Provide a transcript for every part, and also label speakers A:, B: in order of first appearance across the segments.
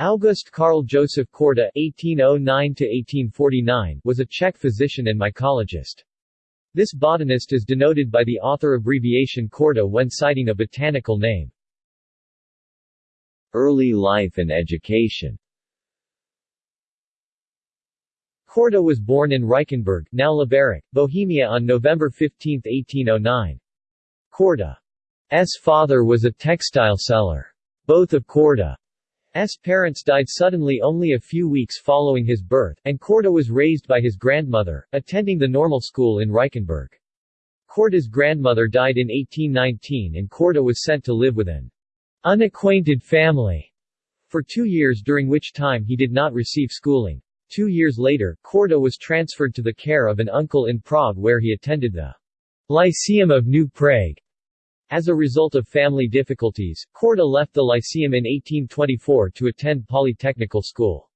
A: August Carl Joseph Corda (1809–1849) was a Czech physician and mycologist. This botanist is denoted by the author abbreviation Corda when citing a botanical name. Early life and education Corda was born in Reichenberg, now Liberec, Bohemia on November 15, 1809. Corda's father was a textile seller. Both of Corda S. parents died suddenly only a few weeks following his birth, and Corda was raised by his grandmother, attending the normal school in Reichenberg. Corda's grandmother died in 1819 and Corda was sent to live with an unacquainted family for two years during which time he did not receive schooling. Two years later, Corda was transferred to the care of an uncle in Prague where he attended the Lyceum of New Prague. As a result of family difficulties, Corda left the Lyceum in 1824 to attend Polytechnical School.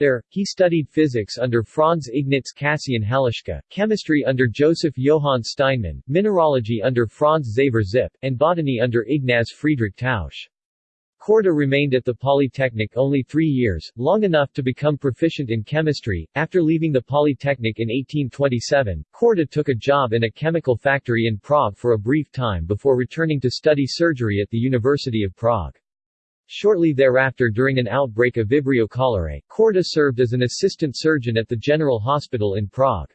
A: There, he studied physics under Franz Ignaz Cassian Hallaschka, chemistry under Joseph Johann Steinmann, mineralogy under Franz Xaver Zipp, and botany under Ignaz Friedrich Tausch. Corda remained at the Polytechnic only three years, long enough to become proficient in chemistry. After leaving the Polytechnic in 1827, Corda took a job in a chemical factory in Prague for a brief time before returning to study surgery at the University of Prague. Shortly thereafter during an outbreak of Vibrio cholerae, Corda served as an assistant surgeon at the General Hospital in Prague.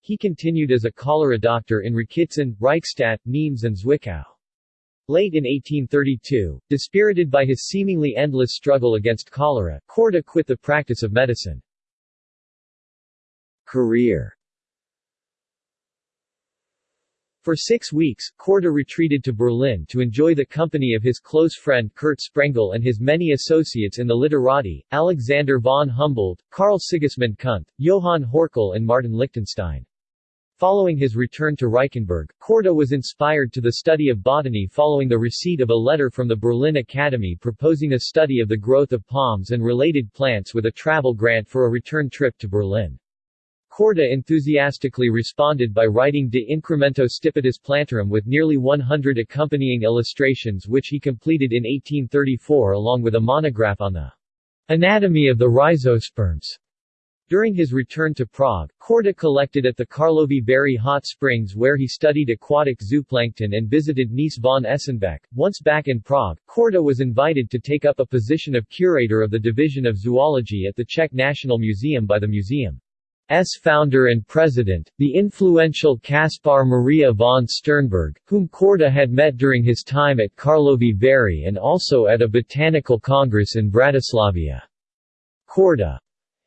A: He continued as a cholera doctor in Rokycin, Reichstadt, Nimes and Zwickau. Late in 1832, dispirited by his seemingly endless struggle against cholera, Corda quit the practice of medicine. Career For six weeks, Corda retreated to Berlin to enjoy the company of his close friend Kurt Sprengel and his many associates in the literati, Alexander von Humboldt, Carl Sigismund Kunth, Johann Horkel and Martin Lichtenstein. Following his return to Reichenberg, Corda was inspired to the study of botany following the receipt of a letter from the Berlin Academy proposing a study of the growth of palms and related plants with a travel grant for a return trip to Berlin. Corda enthusiastically responded by writing De Incremento Stipetis Plantarum with nearly 100 accompanying illustrations which he completed in 1834 along with a monograph on the anatomy of the rhizosperms. During his return to Prague, Corda collected at the Karlovy Vary hot springs where he studied aquatic zooplankton and visited Nees von Esenbeck. Once back in Prague, Corda was invited to take up a position of curator of the Division of Zoology at the Czech National Museum by the museum's founder and president, the influential Kaspar Maria von Sternberg, whom Corda had met during his time at Karlovy Vary and also at a botanical congress in Bratislavia. Corda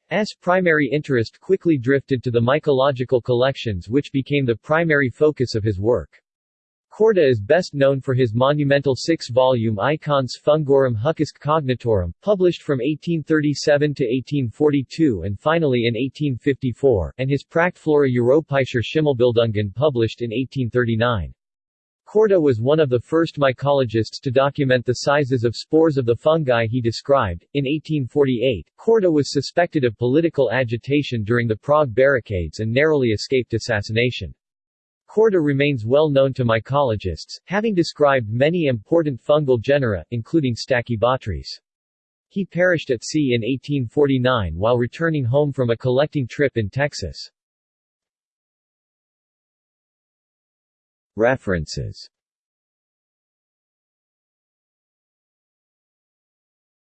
A: S. primary interest quickly drifted to the mycological collections which became the primary focus of his work. Corda is best known for his monumental six-volume Icones Fungorum Hucusque Cognitorum, published from 1837 to 1842 and finally in 1854, and his Prachtflora Europäischer Schimmelbildungen published in 1839. Corda was one of the first mycologists to document the sizes of spores of the fungi he described. In 1848, Corda was suspected of political agitation during the Prague barricades and narrowly escaped assassination. Corda remains well known to mycologists, having described many important fungal genera, including Stachybotrys. He perished at sea in 1849 while returning home from a collecting trip in Texas. References